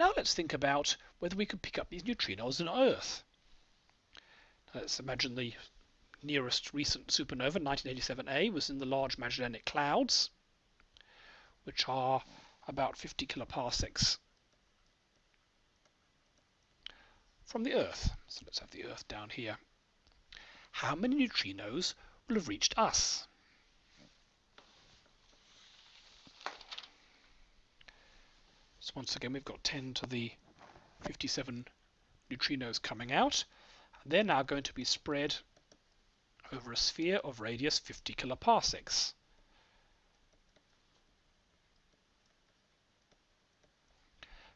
Now let's think about whether we could pick up these neutrinos on Earth. Let's imagine the nearest recent supernova, 1987A, was in the Large Magellanic Clouds, which are about 50 kiloparsecs from the Earth. So let's have the Earth down here. How many neutrinos will have reached us? So once again, we've got 10 to the 57 neutrinos coming out. They're now going to be spread over a sphere of radius 50 kiloparsecs.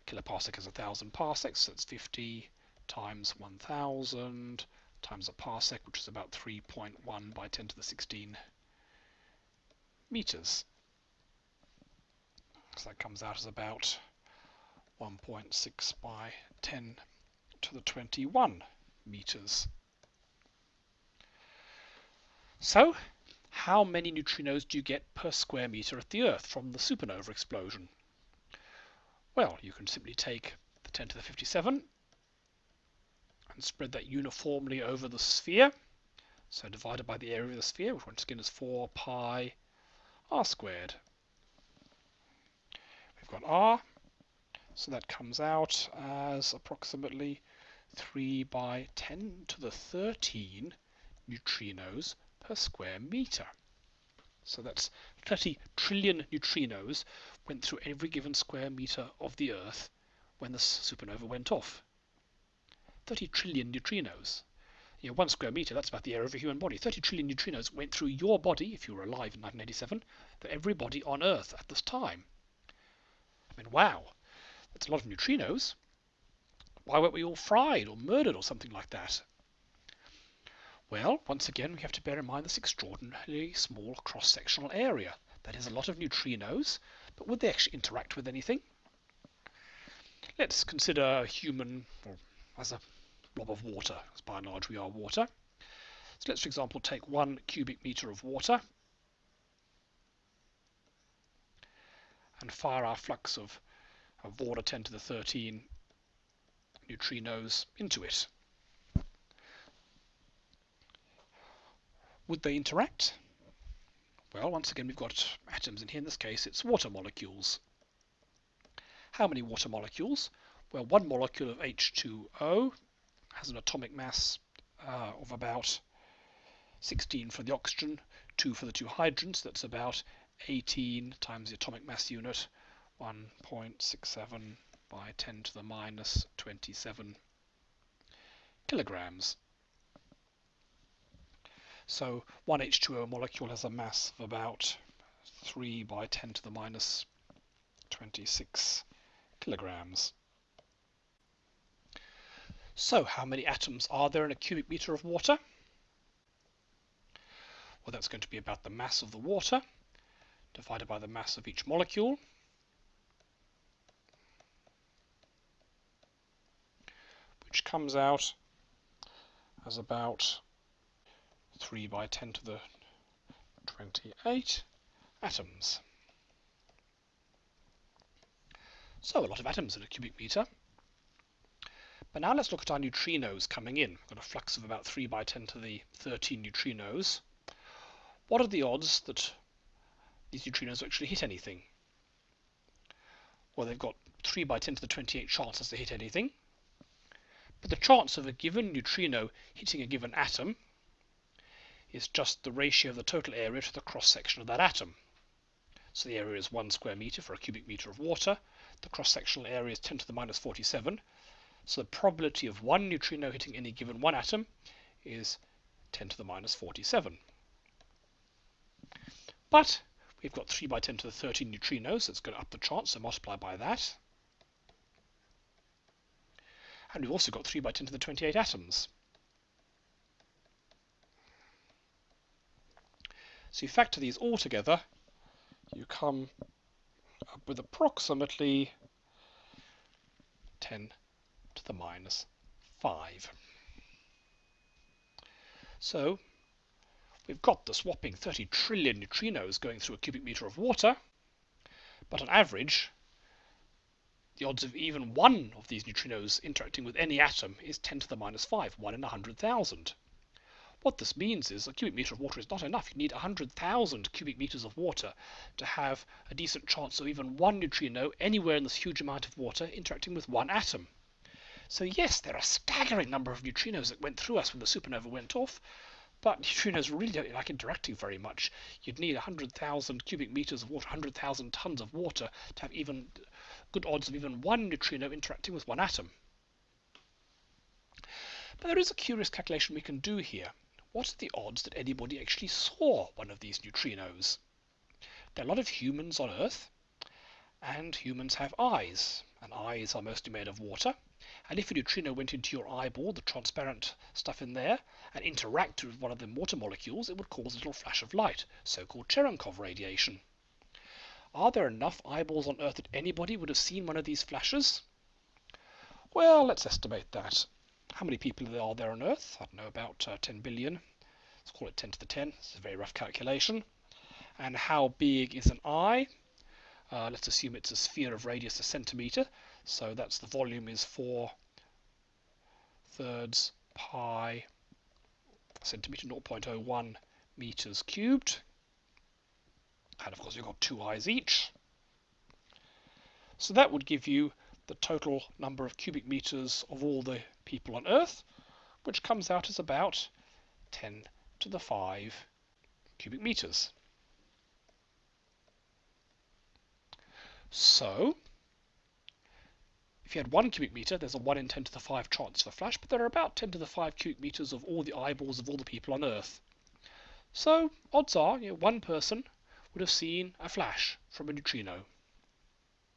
Kiloparsec is a thousand parsecs, so it's 50 times 1000 times a parsec, which is about 3.1 by 10 to the 16 meters. So that comes out as about 1.6 by 10 to the 21 meters. So, how many neutrinos do you get per square meter at the Earth from the supernova explosion? Well, you can simply take the 10 to the 57 and spread that uniformly over the sphere. So divided by the area of the sphere, which once again is 4 pi r squared. We've got r, so that comes out as approximately 3 by 10 to the 13 neutrinos per square meter. So that's 30 trillion neutrinos went through every given square meter of the Earth when the supernova went off. 30 trillion neutrinos. You know, one square meter, that's about the area of a human body. 30 trillion neutrinos went through your body, if you were alive in 1987, to everybody on Earth at this time. I mean, wow, that's a lot of neutrinos. Why weren't we all fried or murdered or something like that? Well, once again, we have to bear in mind this extraordinarily small cross-sectional area. That is a lot of neutrinos, but would they actually interact with anything? Let's consider a human or as a blob of water, as by and large we are water. So let's, for example, take one cubic meter of water and fire our flux of, of water 10 to the 13 neutrinos into it. Would they interact? Well, once again, we've got atoms in here. In this case, it's water molecules. How many water molecules? Well, one molecule of H2O has an atomic mass uh, of about 16 for the oxygen, 2 for the two hydrogens. That's about 18 times the atomic mass unit, 1.67 by 10 to the minus 27 kilograms. So one H2O molecule has a mass of about 3 by 10 to the minus 26 kilograms. So how many atoms are there in a cubic meter of water? Well, that's going to be about the mass of the water divided by the mass of each molecule. Which comes out as about 3 by 10 to the 28 atoms. So a lot of atoms in a cubic meter. But now let's look at our neutrinos coming in. We've got a flux of about 3 by 10 to the 13 neutrinos. What are the odds that these neutrinos actually hit anything? Well, they've got 3 by 10 to the 28 chances to hit anything. But the chance of a given neutrino hitting a given atom is just the ratio of the total area to the cross-section of that atom. So the area is 1 square meter for a cubic meter of water. The cross-sectional area is 10 to the minus 47. So the probability of one neutrino hitting any given one atom is 10 to the minus 47. But we've got 3 by 10 to the 13 neutrinos, so it's going to up the chance, so multiply by that. And we've also got 3 by 10 to the 28 atoms. So you factor these all together, you come up with approximately 10 to the minus 5. So we've got the whopping 30 trillion neutrinos going through a cubic meter of water, but on average, the odds of even one of these neutrinos interacting with any atom is 10 to the minus 5, 1 in 100,000. What this means is a cubic meter of water is not enough. You need 100,000 cubic meters of water to have a decent chance of even one neutrino anywhere in this huge amount of water interacting with one atom. So yes, there are a staggering number of neutrinos that went through us when the supernova went off, but neutrinos really don't like interacting very much. You'd need 100,000 cubic meters of water, 100,000 tons of water to have even good odds of even one neutrino interacting with one atom. But there is a curious calculation we can do here what are the odds that anybody actually saw one of these neutrinos? There are a lot of humans on Earth, and humans have eyes, and eyes are mostly made of water. And if a neutrino went into your eyeball, the transparent stuff in there, and interacted with one of the water molecules, it would cause a little flash of light, so-called Cherenkov radiation. Are there enough eyeballs on Earth that anybody would have seen one of these flashes? Well, let's estimate that. How many people are there on Earth? I don't know, about uh, 10 billion. Let's call it 10 to the 10. It's a very rough calculation. And how big is an eye? Uh, let's assume it's a sphere of radius a centimeter. So that's the volume is 4 thirds pi centimeter 0.01 meters cubed. And of course, you've got two eyes each. So that would give you the total number of cubic meters of all the people on Earth, which comes out as about 10 to the 5 cubic meters. So, if you had one cubic meter, there's a 1 in 10 to the 5 chance for flash, but there are about 10 to the 5 cubic meters of all the eyeballs of all the people on Earth. So, odds are, you know, one person would have seen a flash from a neutrino.